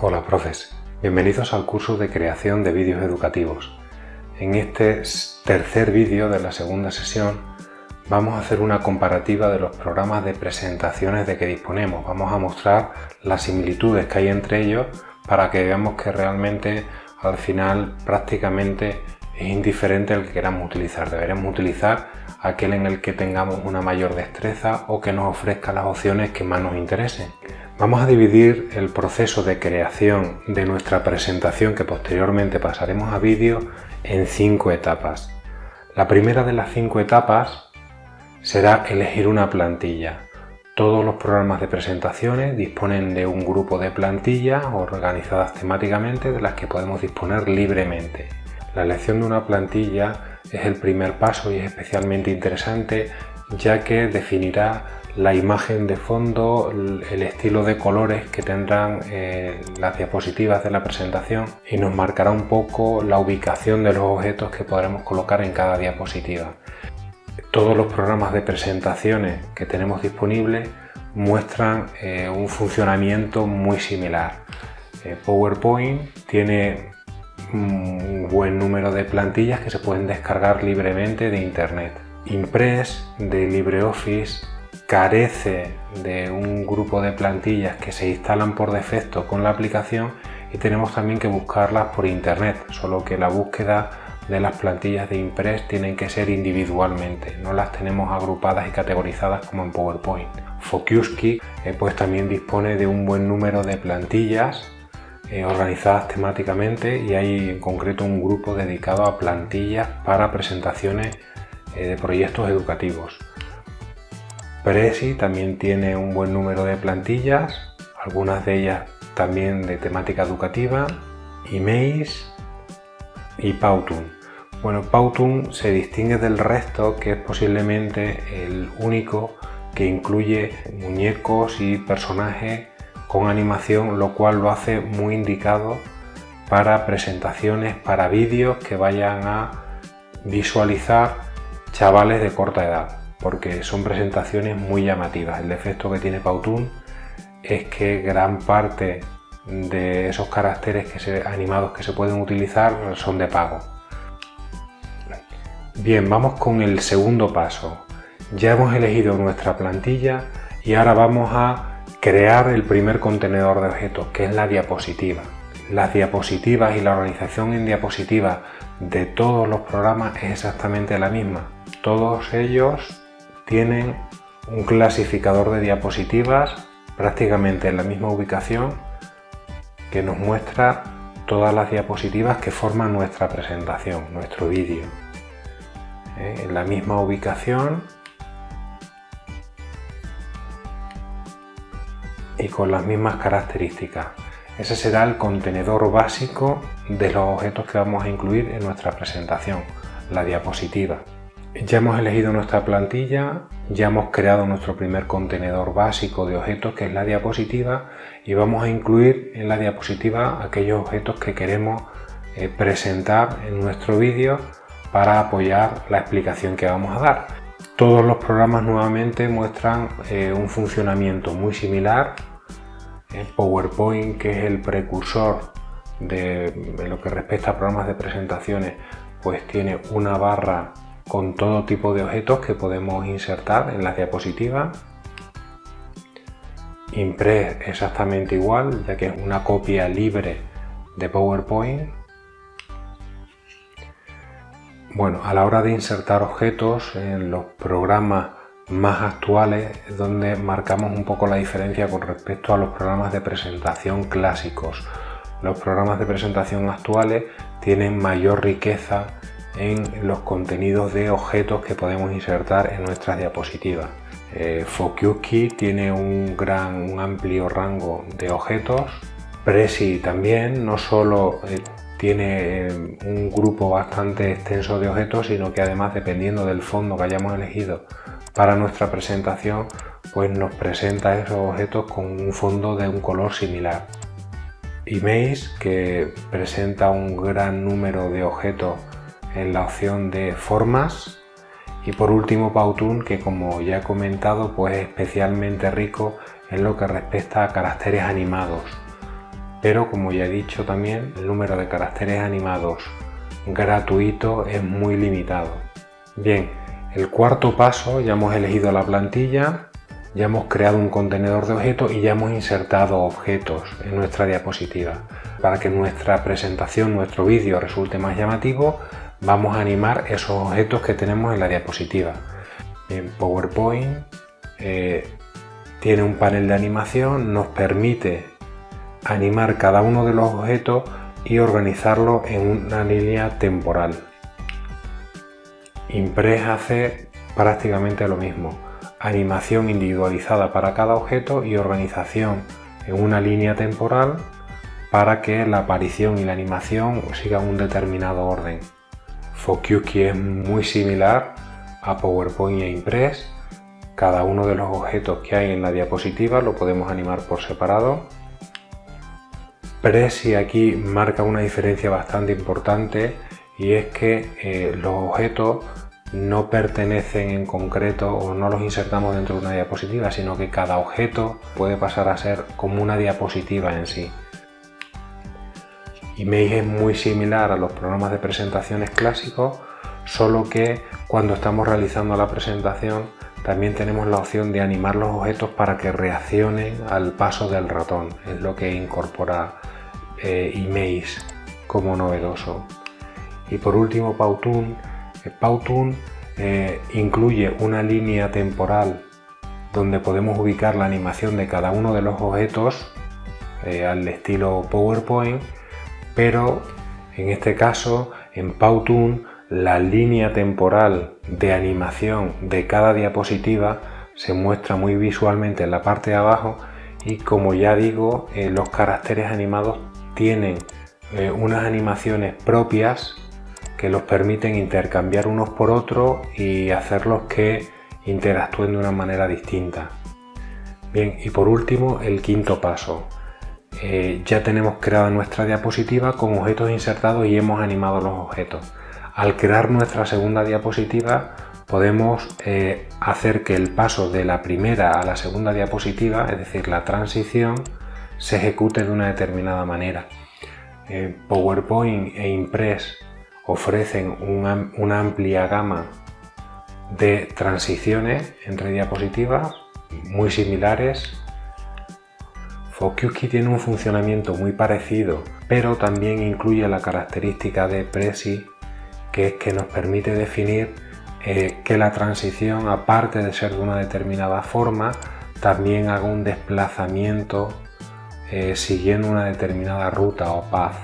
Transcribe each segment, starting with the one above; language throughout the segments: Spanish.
Hola profes, bienvenidos al curso de creación de vídeos educativos. En este tercer vídeo de la segunda sesión vamos a hacer una comparativa de los programas de presentaciones de que disponemos. Vamos a mostrar las similitudes que hay entre ellos para que veamos que realmente al final prácticamente es indiferente el que queramos utilizar. Deberemos utilizar aquel en el que tengamos una mayor destreza o que nos ofrezca las opciones que más nos interesen. Vamos a dividir el proceso de creación de nuestra presentación que posteriormente pasaremos a vídeo en cinco etapas. La primera de las cinco etapas será elegir una plantilla. Todos los programas de presentaciones disponen de un grupo de plantillas organizadas temáticamente de las que podemos disponer libremente. La elección de una plantilla es el primer paso y es especialmente interesante ya que definirá la imagen de fondo, el estilo de colores que tendrán eh, las diapositivas de la presentación y nos marcará un poco la ubicación de los objetos que podremos colocar en cada diapositiva. Todos los programas de presentaciones que tenemos disponibles muestran eh, un funcionamiento muy similar. Eh, PowerPoint tiene un buen número de plantillas que se pueden descargar libremente de internet. Impress de LibreOffice carece de un grupo de plantillas que se instalan por defecto con la aplicación y tenemos también que buscarlas por internet, solo que la búsqueda de las plantillas de Impress tienen que ser individualmente, no las tenemos agrupadas y categorizadas como en PowerPoint. Focuski eh, pues también dispone de un buen número de plantillas eh, organizadas temáticamente y hay en concreto un grupo dedicado a plantillas para presentaciones eh, de proyectos educativos. Prezi también tiene un buen número de plantillas, algunas de ellas también de temática educativa, Emails y Powtoon. Bueno, Powtoon se distingue del resto que es posiblemente el único que incluye muñecos y personajes con animación, lo cual lo hace muy indicado para presentaciones, para vídeos que vayan a visualizar chavales de corta edad, porque son presentaciones muy llamativas. El defecto que tiene Powtoon es que gran parte de esos caracteres que se, animados que se pueden utilizar son de pago. Bien, vamos con el segundo paso. Ya hemos elegido nuestra plantilla y ahora vamos a crear el primer contenedor de objetos, que es la diapositiva. Las diapositivas y la organización en diapositivas de todos los programas es exactamente la misma. Todos ellos tienen un clasificador de diapositivas prácticamente en la misma ubicación que nos muestra todas las diapositivas que forman nuestra presentación, nuestro vídeo. ¿Eh? En la misma ubicación y con las mismas características. Ese será el contenedor básico de los objetos que vamos a incluir en nuestra presentación, la diapositiva. Ya hemos elegido nuestra plantilla, ya hemos creado nuestro primer contenedor básico de objetos que es la diapositiva y vamos a incluir en la diapositiva aquellos objetos que queremos eh, presentar en nuestro vídeo para apoyar la explicación que vamos a dar. Todos los programas nuevamente muestran eh, un funcionamiento muy similar. PowerPoint, que es el precursor de, lo que respecta a programas de presentaciones, pues tiene una barra con todo tipo de objetos que podemos insertar en las diapositivas. Impress exactamente igual, ya que es una copia libre de PowerPoint bueno, a la hora de insertar objetos en los programas más actuales es donde marcamos un poco la diferencia con respecto a los programas de presentación clásicos. Los programas de presentación actuales tienen mayor riqueza en los contenidos de objetos que podemos insertar en nuestras diapositivas. Eh, tiene un gran, un amplio rango de objetos. Prezi también, no solo eh, tiene eh, un grupo bastante extenso de objetos, sino que además dependiendo del fondo que hayamos elegido para nuestra presentación, pues nos presenta esos objetos con un fondo de un color similar. Image, que presenta un gran número de objetos en la opción de formas. Y por último Powtoon, que como ya he comentado, pues es especialmente rico en lo que respecta a caracteres animados pero como ya he dicho también, el número de caracteres animados gratuito es muy limitado. Bien, el cuarto paso, ya hemos elegido la plantilla, ya hemos creado un contenedor de objetos y ya hemos insertado objetos en nuestra diapositiva. Para que nuestra presentación, nuestro vídeo resulte más llamativo, vamos a animar esos objetos que tenemos en la diapositiva. En PowerPoint eh, tiene un panel de animación, nos permite animar cada uno de los objetos y organizarlo en una línea temporal. Impress hace prácticamente lo mismo, animación individualizada para cada objeto y organización en una línea temporal para que la aparición y la animación sigan un determinado orden. Focuski es muy similar a PowerPoint e Impress. Cada uno de los objetos que hay en la diapositiva lo podemos animar por separado. Prezi aquí marca una diferencia bastante importante y es que eh, los objetos no pertenecen en concreto o no los insertamos dentro de una diapositiva, sino que cada objeto puede pasar a ser como una diapositiva en sí. Image es muy similar a los programas de presentaciones clásicos, solo que cuando estamos realizando la presentación también tenemos la opción de animar los objetos para que reaccionen al paso del ratón, es lo que incorpora eh, como novedoso. Y por último Powtoon. Eh, Powtoon eh, incluye una línea temporal donde podemos ubicar la animación de cada uno de los objetos al estilo PowerPoint pero en este caso en Powtoon la línea temporal de animación de cada diapositiva se muestra muy visualmente en la parte de abajo y como ya digo eh, los caracteres animados tienen eh, unas animaciones propias que los permiten intercambiar unos por otros y hacerlos que interactúen de una manera distinta. Bien, y por último el quinto paso, eh, ya tenemos creada nuestra diapositiva con objetos insertados y hemos animado los objetos. Al crear nuestra segunda diapositiva podemos eh, hacer que el paso de la primera a la segunda diapositiva, es decir, la transición, se ejecute de una determinada manera. Eh, PowerPoint e Impress ofrecen una amplia gama de transiciones entre diapositivas muy similares Fokuski tiene un funcionamiento muy parecido, pero también incluye la característica de Prezi, que es que nos permite definir eh, que la transición, aparte de ser de una determinada forma, también haga un desplazamiento eh, siguiendo una determinada ruta o path.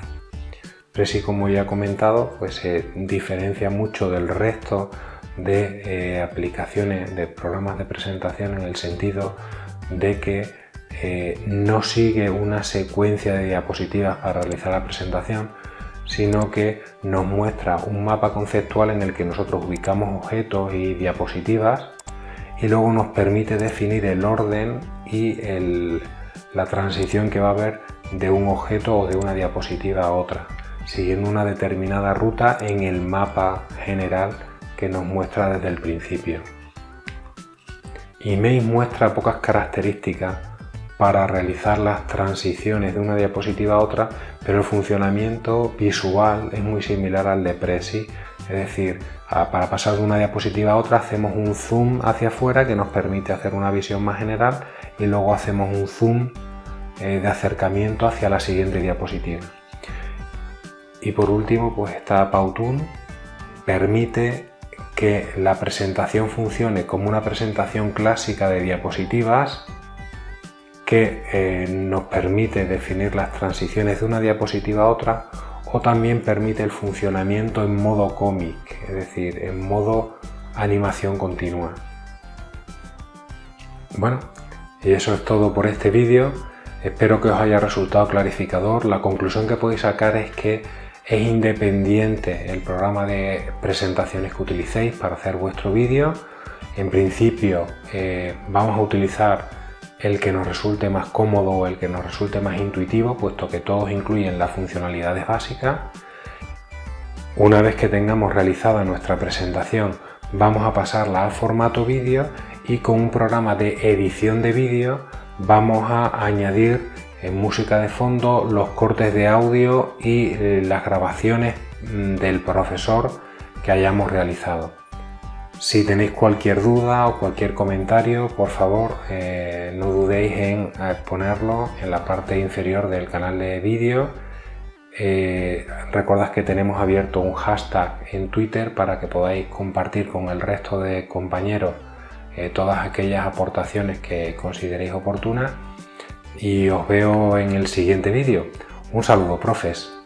Prezi, como ya he comentado, pues se diferencia mucho del resto de eh, aplicaciones de programas de presentación en el sentido de que eh, no sigue una secuencia de diapositivas para realizar la presentación, sino que nos muestra un mapa conceptual en el que nosotros ubicamos objetos y diapositivas y luego nos permite definir el orden y la transición que va a haber de un objeto o de una diapositiva a otra, siguiendo una determinada ruta en el mapa general que nos muestra desde el principio. Email muestra pocas características para realizar las transiciones de una diapositiva a otra, pero el funcionamiento visual es muy similar al de Prezi, es decir, para pasar de una diapositiva a otra hacemos un zoom hacia afuera que nos permite hacer una visión más general y luego hacemos un zoom eh, de acercamiento hacia la siguiente diapositiva. Y por último, pues está Powtoon, permite que la presentación funcione como una presentación clásica de diapositivas que eh, nos permite definir las transiciones de una diapositiva a otra o también permite el funcionamiento en modo cómic, es decir, en modo animación continua. Bueno, y eso es todo por este vídeo. Espero que os haya resultado clarificador. La conclusión que podéis sacar es que es independiente el programa de presentaciones que utilicéis para hacer vuestro vídeo. En principio eh, vamos a utilizar el que nos resulte más cómodo o el que nos resulte más intuitivo, puesto que todos incluyen las funcionalidades básicas. Una vez que tengamos realizada nuestra presentación, vamos a pasarla al formato vídeo y con un programa de edición de vídeo vamos a añadir música de fondo, los cortes de audio y las grabaciones mm, del profesor que hayamos realizado. Si tenéis cualquier duda o cualquier comentario, por favor eh, no dudéis en ponerlo en la parte inferior del canal de vídeo. Eh, recordad que tenemos abierto un hashtag en Twitter para que podáis compartir con el resto de compañeros eh, todas aquellas aportaciones que consideréis oportunas y os veo en el siguiente vídeo. Un saludo, profes.